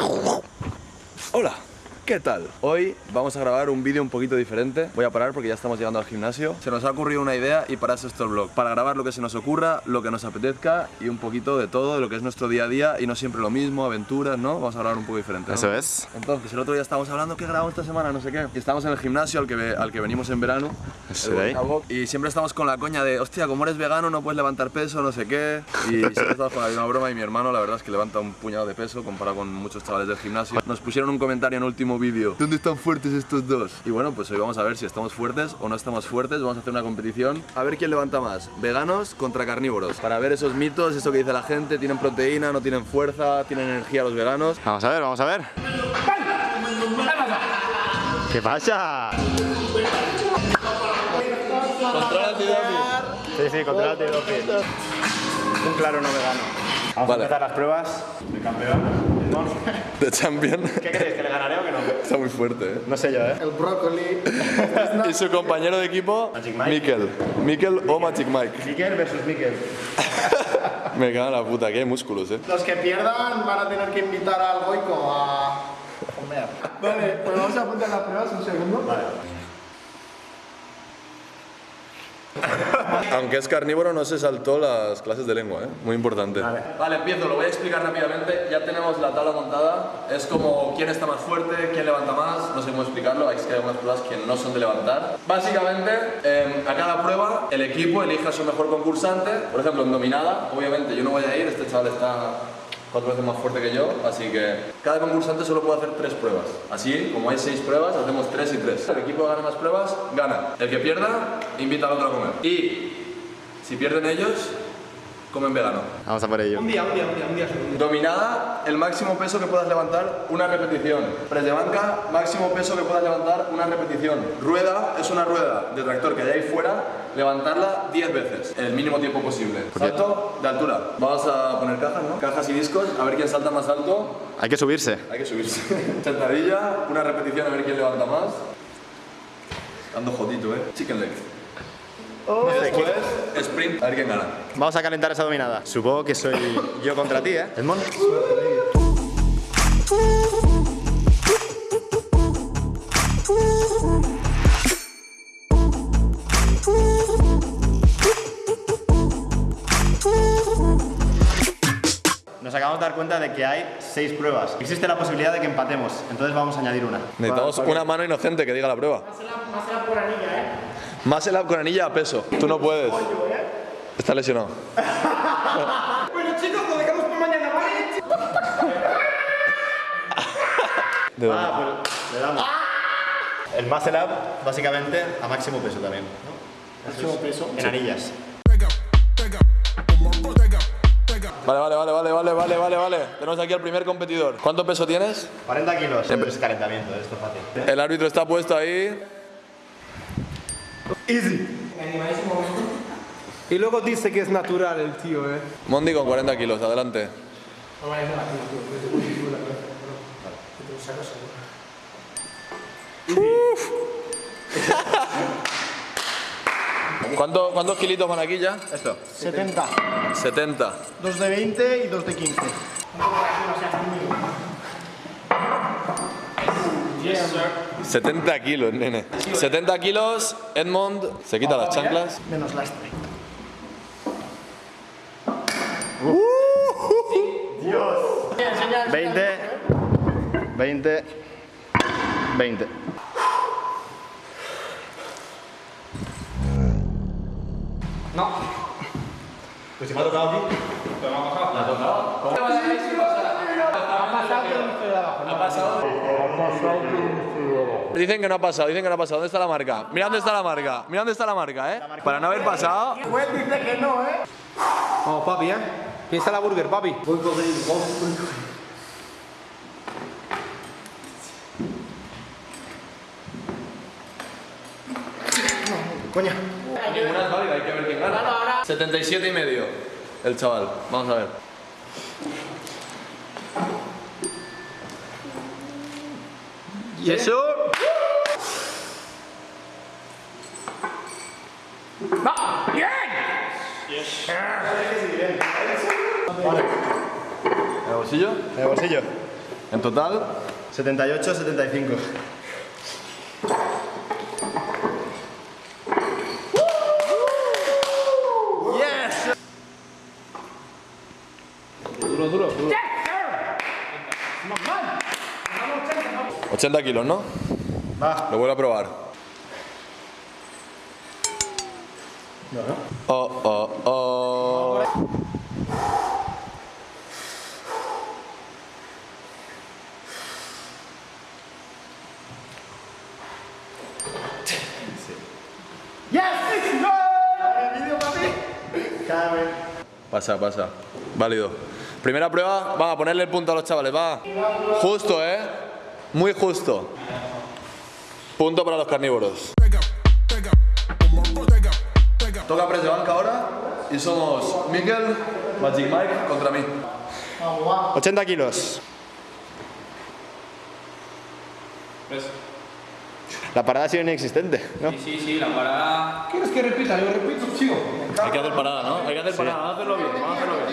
Hola, ¿qué tal? Hoy vamos a grabar un vídeo un poquito diferente. Voy a parar porque ya estamos llegando al gimnasio. Se nos ha ocurrido una idea y para eso esto el vlog. Para grabar lo que se nos ocurra, lo que nos apetezca y un poquito de todo, de lo que es nuestro día a día y no siempre lo mismo, aventuras, ¿no? Vamos a grabar un poco diferente. ¿no? Eso es. Entonces, el otro día estábamos hablando que grabamos esta semana, no sé qué. Y estamos en el gimnasio al que, ve- al que venimos en verano. El Box, Y siempre estamos con la coña de, hostia, como eres vegano no puedes levantar peso, no sé qué. Y siempre estamos con la misma broma y mi hermano la verdad es que levanta un puñado de peso comparado con muchos chavales del gimnasio. Nos pusieron un comentario en el último vídeo, ¿dónde están fuertes estos dos? Y bueno, pues hoy vamos a ver si estamos fuertes o no estamos fuertes. Vamos a hacer una competición. A ver quién levanta más, veganos contra carnívoros. Para ver esos mitos, eso que dice la gente, tienen proteína, no tienen fuerza, tienen energía los veganos. Vamos a ver, vamos a ver. ¿Qué pasa? Contrólate, Sí, sí, controla antidoping. Un claro no vegano. Vamos Vale. a empezar las pruebas de campeón. De champion. ¿Qué creéis? ¿Que le ganaré o que no? Está muy fuerte, ¿eh? No sé yo, ¿eh? El brócoli. Y su compañero de equipo. Mikel. Mikel o Magic Mike. Miquel versus Miquel. Me cago en la puta, que hay músculos, eh. Los que pierdan van a tener que invitar al Goico a comer. Vale, pues vamos a apuntar las pruebas un segundo. Aunque es carnívoro, no se saltó las clases de lengua, ¿eh? Muy importante. Vale. empiezo, lo voy a explicar rápidamente. Ya tenemos la tabla montada. Es como quién está más fuerte, quién levanta más. No sé cómo explicarlo, hay que hay algunas pruebas que no son de levantar. Básicamente, eh, a cada prueba, el equipo elige a su mejor concursante. Por ejemplo, en dominada, obviamente yo no voy a ir, este chaval está cuatro veces más fuerte que yo, así que cada concursante solo puede hacer tres pruebas. Así, como hay seis pruebas, hacemos tres y tres. El equipo que gane más pruebas, gana. El que pierda, invita al otro a comer. Y si pierden ellos, comen vegano. Vamos a por ello. día, un día, un día, un día. Dominada, el máximo peso que puedas levantar, una repetición. Press de banca, máximo peso que puedas levantar, una repetición. Rueda, es una rueda de tractor que hay ahí fuera, levantarla 10 veces, en el mínimo tiempo posible. Salto de altura. Vamos a poner cajas, ¿no? Cajas y discos, a ver quién salta más alto. Hay que subirse. Hay que subirse. Sentadilla, una repetición, a ver quién levanta más. Ando jodito, ¿eh? Chicken leg. Después, sprint, a ver quién gana. Vamos a calentar esa dominada. Supongo que soy yo contra ti, ¿eh? Edmond. Nos acabamos de dar cuenta de que hay seis pruebas. Existe la posibilidad de que empatemos, entonces vamos a añadir una. Necesitamos una mano inocente que diga la prueba. por anilla, ¿eh? Más el con anilla a peso. Tú no puedes. Está lesionado. Bueno, chicos, lo dejamos por mañana, ¿vale? ¿De dónde? Ah, pues le damos. El muscle up, básicamente, a máximo peso también. ¿no? Máximo peso. En anillas. Vale, vale, vale, vale, vale, vale, vale, vale. Tenemos aquí al primer competidor. ¿Cuánto peso tienes? 40 kilos. Siempre es calentamiento, esto es fácil. El árbitro está puesto ahí. Animadísimo. Y luego dice que es natural el tío, ¿eh? Mondi con 40 kilos, adelante. No vale, tío. Te sacas ¿Cuánto, ¿Cuántos kilitos van aquí ya? Esto. 70. 70. Dos de 20 y dos de 15. 70 kilos, nene. 70 kilos, Edmond se quita las chanclas. Menos lastre. 20, 20, 20. No. Pues si me ha tocado aquí. Dicen que no ha pasado, dicen que no ha pasado. ¿Dónde está la marca? Mira dónde está la marca. Mira dónde está la marca, ¿eh? Para no haber pasado. Pues dice que no, ¿eh? Vamos, papi, ¿eh? Piensa la burger, papi. Voy con Coña. Ninguna es válida, hay que ver quién gana. 77 y medio. El chaval. Vamos a ver. ¿Y eso? ¿En el bolsillo? En el bolsillo. En total, 78, 75. 80 kilos, ¿no? Va. Lo vuelvo a probar. Oh, oh, oh. Pasa, pasa. Válido. Primera prueba, vamos a ponerle el punto a los chavales, va. Justo, ¿eh? Muy justo. Punto para los carnívoros. Toca press de banca ahora y somos Miguel, Magic Mike contra mí. 80 kilos. La parada ha sido inexistente, ¿no? Sí, sí, sí, la parada. ¿Quieres que repita? Yo repito, chico. Hay que hacer parada, ¿no? Hay que hacer parada, vamos a hacerlo bien, vamos a hacerlo bien.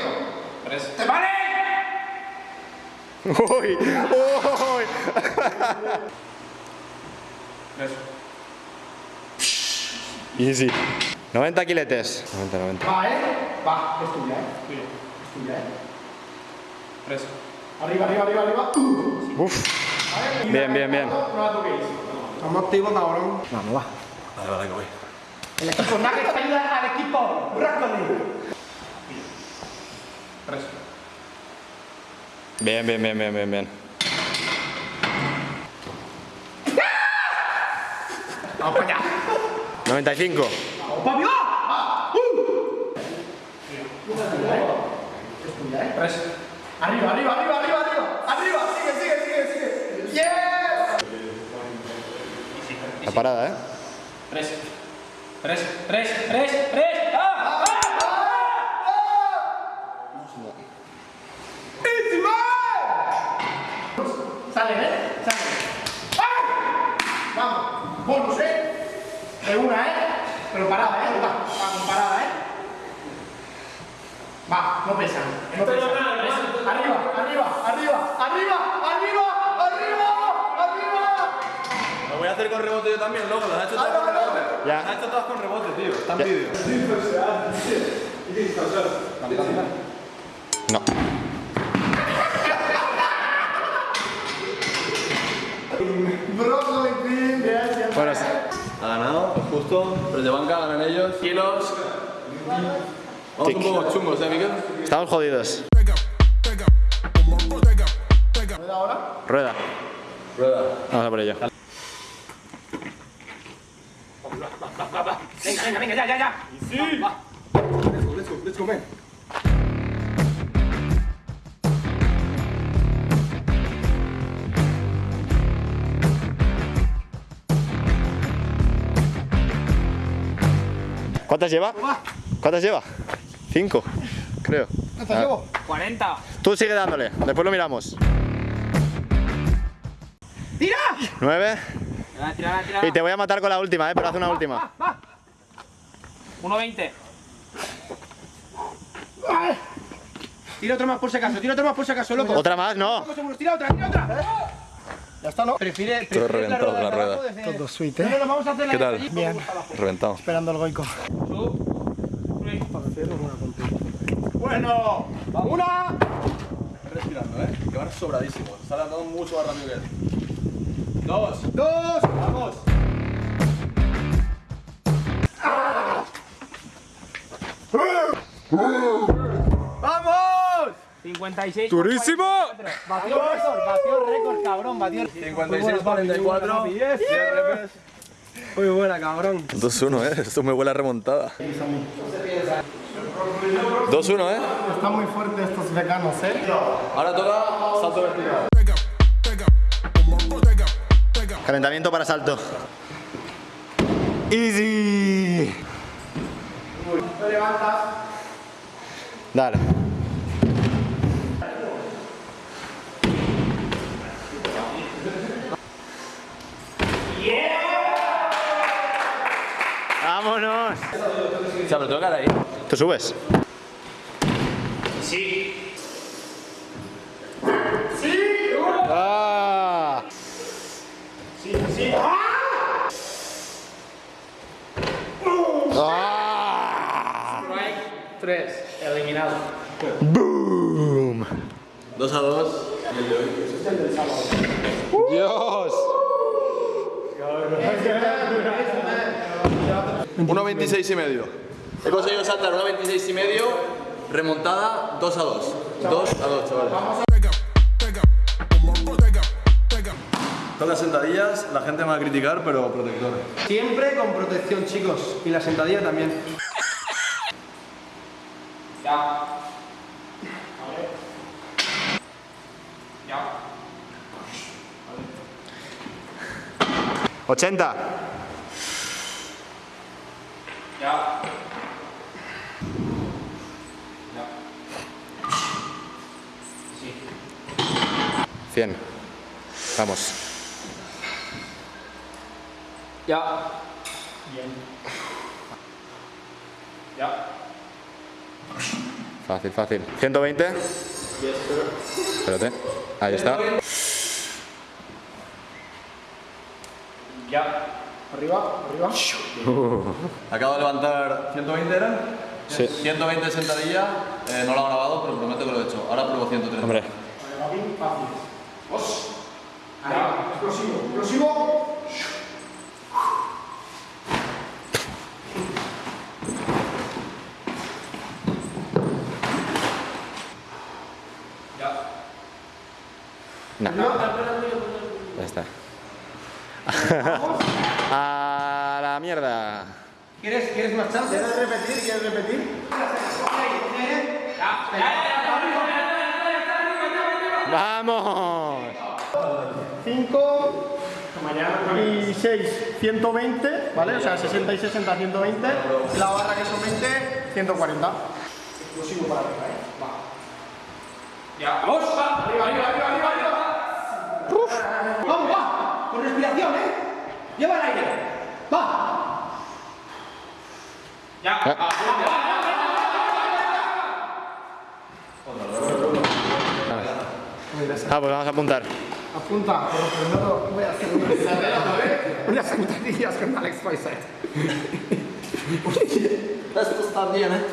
Tres. ¡Te vale! Uy, uy. Easy. 90 kiletes. 90, 90. Va, ¿eh? Va, es tuya, ¿eh? Es tuya, ¿eh? Tres. Arriba, arriba, arriba, arriba. Uf. Bien, bien, bien. No la toquéis. Estamos activos, cabrón. Vamos, va. Vale, vale, que voy. El equipo Nuggets ayuda al equipo Brócoli. Tres. Bien, bien, bien, bien, bien, bien. Vamos para allá. 95. ¡Vamos para. Tres. Arriba, arriba, arriba, arriba, arriba. Arriba, sigue, sigue, sigue, sigue. ¡Yes! La parada, ¿eh? Tres. Tres. Tres. Tres. Tres. ¡Ah! ¡Ah! ¡Easy, man! Sale, ¿eh? Sale. ¡Ah! Vamos. Bonus, ¿eh? De una, ¿eh? Pero parada, ¿eh? Va, va con parada, ¿eh? Va, no pesan. No pesan. Arriba, arriba, arriba, arriba, arriba, arriba, arriba. Lo voy a hacer con rebote yo también, loco. Las has hecho todas con rebote. Ya. Las has hecho todas con rebote, tío. Está en vídeo. No. Bueno, Ha ganado, es justo. Press de banca, ganan ellos. Kilos. Vamos un poco chungos, ¿eh, Miguel? estamos jodidos. Rueda. Rueda. Vamos a por ello. Venga, venga, venga, ya, ya, ya. Let's go, man. ¿Cuántas lleva? ¿Cuántas lleva? Cinco, creo. ¿Cuántas llevo? 40. Tú sigue dándole, después lo miramos. ¡Tira! Nueve. Tira, tira, tira. Y te voy a matar con la última, eh, pero haz una última. 1.20. Tira otra más por si acaso, tira otra más por si acaso, loco. Otra más, no. Tira otra, tira otra. Ya está, ¿no? Prefiere, Todo reventado con la rueda. Todo sweet, ¿eh? Vamos a hacer la ¿Qué tal? Bien. Reventado. Esperando el goico. Bueno, una. Respirando, ¿eh? Que van sobradísimos. Están andando mucho más rápido que él. Dos. Dos. Vamos. ¡Vamos! 56. ¡Durísimo! Batió récord, batió récord, cabrón, batió 56, 44. Muy buena, cabrón. 2-1, ¿eh? Esto me huele a remontada. 2-1, ¿eh? Están muy fuertes estos veganos, ¿eh? Ahora toca salto vertical. Calentamiento para salto. Easy. Te levantas. Dale. ¡Vámonos! O sea, pero tengo que ahí. ¿Te subes? Sí. Sí. Ah. Sí, sí. Ah. Ah. Strike eliminado. Boom. 2 a 2. Uh. Dios. 1.26 y medio. He conseguido saltar 1.26 y medio, remontada 2 a 2. 2 a 2, chavales. Todas las sentadillas, la gente me va a criticar, pero protector. Siempre con protección, chicos. Y la sentadilla también. Ya. Ya. 80. Ya. Ya. 100. Vamos. Ya. Bien. Ya. Fácil, fácil. 120. Espérate. Ahí está. Ya. Arriba, arriba. Acabo de levantar 120 era. Sí. 120 de sentadilla, eh, no lo he grabado, pero prometo que lo he hecho. Ahora pruebo 130. Hombre. Fácil. Dos. Arriba. Explosivo, explosivo. Ya. No. Ya está. A la mierda. ¿Quieres, ¿Quieres más chance? ¿Quieres repetir? ¿Quieres repetir? ¡Vamos! 5 y 6, 120, ¿vale? O sea, 60 y 60, 120. La barra que son 20, 140. Explosivo para arriba, ¿eh? Va. Ya. ¡Vamos! Va. Arriba, arriba, arriba, arriba, arriba. Vamos, va. Con respiración, ¿eh? Lleva el aire. Va. Ya. Ah, Ah, pues vamos a apuntar. Apunta, pero primero voy a hacer unas unas con Alex Poisset. Esto está bien, ¿eh?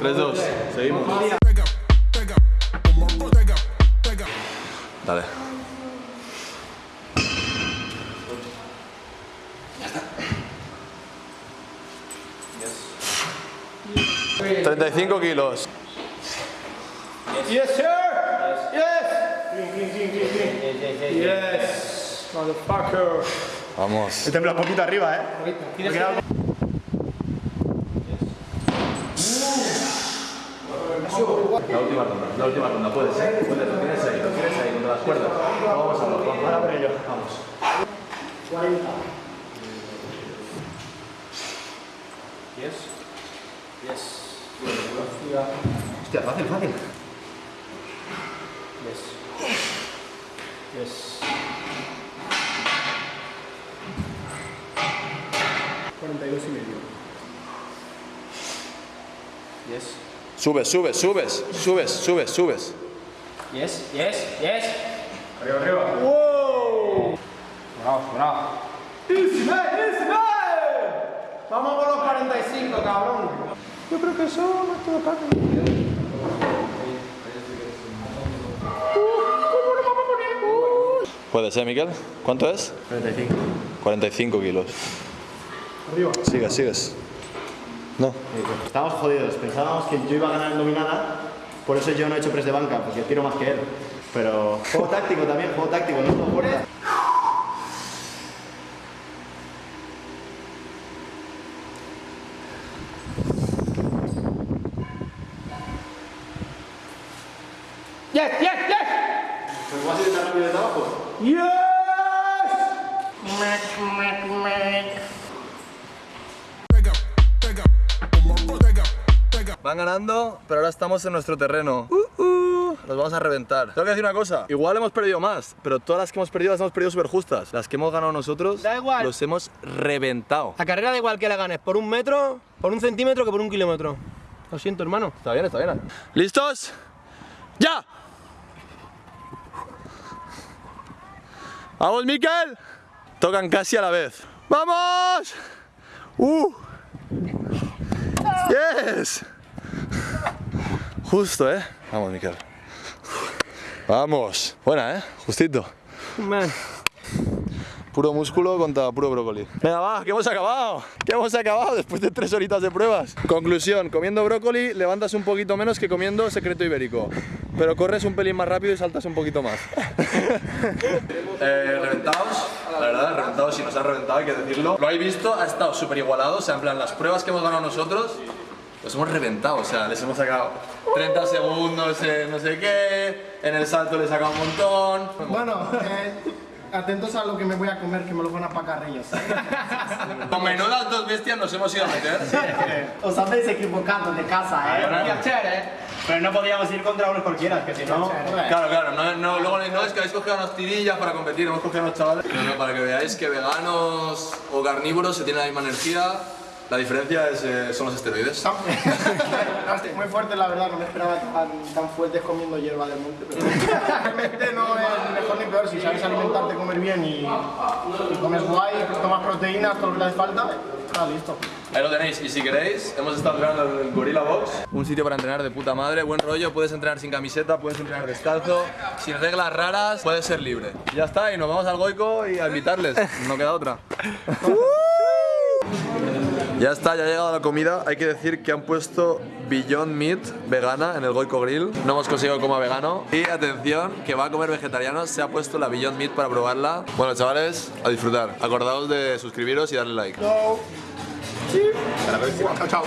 3-2, seguimos. Dale. 35 kilos. Yes, sir. Yes. Yes. Motherfucker. Vamos. He temblado un poquito arriba, ¿eh? ¿Tienes La última ronda, la última ronda, puedes, ¿eh? Puedes, lo tienes ahí, lo tienes ahí, contra las cuerdas. Vamos a verlo, vamos. Ahora por ello, vamos. 40. Yes. Yes. Hostia, fácil, fácil. Yes. Yes. 42 y medio. Yes. Subes, subes, subes, subes, subes, subes. Yes. Yes. Yes. Arriba, arriba. ¡Wow! Bravo, bravo. ¡Easy, man! ¡Easy, man! Vamos por los 45, cabrón. Yo creo que eso no es todo parte. Puedes, ¿eh, Miquel? ¿Cuánto es? 45. 45 kilos. Arriba. Sigues, sigues. No. Estábamos jodidos. Pensábamos que yo iba a ganar en dominada. Por eso yo no he hecho press de banca, porque tiro más que él. Pero juego táctico también, juego táctico, no juego ahora estamos en nuestro terreno. Uh, uh, nos vamos a reventar. Tengo que decir una cosa. Igual hemos perdido más, pero todas las que hemos perdido las hemos perdido súper justas. Las que hemos ganado nosotros, Da igual. los hemos reventado. La carrera da igual que la ganes por un metro, por un centímetro que por un kilómetro. Lo siento, hermano. Está bien, está bien. ¿Listos? ¡Ya! ¡Vamos, Miquel! Tocan casi a la vez. ¡Vamos! ¡Uh! ¡Yes! Justo, ¿eh? Vamos, Miquel. Vamos. Buena, ¿eh? Justito. Puro músculo contra puro brócoli. Venga, va, que hemos acabado. Que hemos acabado después de tres horitas de pruebas. Conclusión, comiendo brócoli levantas un poquito menos que comiendo secreto ibérico. Pero corres un pelín más rápido y saltas un poquito más. eh, reventados, la verdad, reventados, si nos han reventado hay que decirlo. Lo habéis visto, ha estado súper igualado, o sea, en plan, las pruebas que hemos ganado nosotros, los hemos reventado, o sea, les hemos sacado 30 segundos en no sé qué, en el salto les he sacado un montón. Bueno, eh, atentos a lo que me voy a comer, que me lo van a pacarrillos. Con menudas dos bestias nos hemos ido a meter. Os habéis equivocado de casa, ¿eh? Pero no podíamos ir contra unos cualquiera, que si no... Claro, claro, no, no, luego no es que habéis cogido unas tirillas para competir, hemos cogido unos chavales. No, no, para que veáis que veganos o carnívoros se tienen la misma energía, la diferencia es, eh, son los esteroides. Muy fuerte, la verdad, no me esperaba tan, tan fuertes comiendo hierba del monte. Pero realmente no es mejor ni peor, si sabes alimentarte, comer bien y, y comes guay, tomas proteínas, todo lo que hace falta, ah, listo. Ahí lo tenéis, y si queréis, hemos estado entrenando en el Gorilla Box. Un sitio para entrenar de puta madre, buen rollo, puedes entrenar sin camiseta, puedes entrenar descalzo, sin reglas raras, puedes ser libre. Y ya está, y nos vamos al Goico y a invitarles, no queda otra. Ya está, ya ha llegado la comida. Hay que decir que han puesto Beyond Meat vegana en el Goico Grill. No hemos conseguido coma vegano. Y atención, que va a comer vegetariano. Se ha puesto la Beyond Meat para probarla. Bueno, chavales, a disfrutar. Acordaos de suscribiros y darle like. Chao, chao.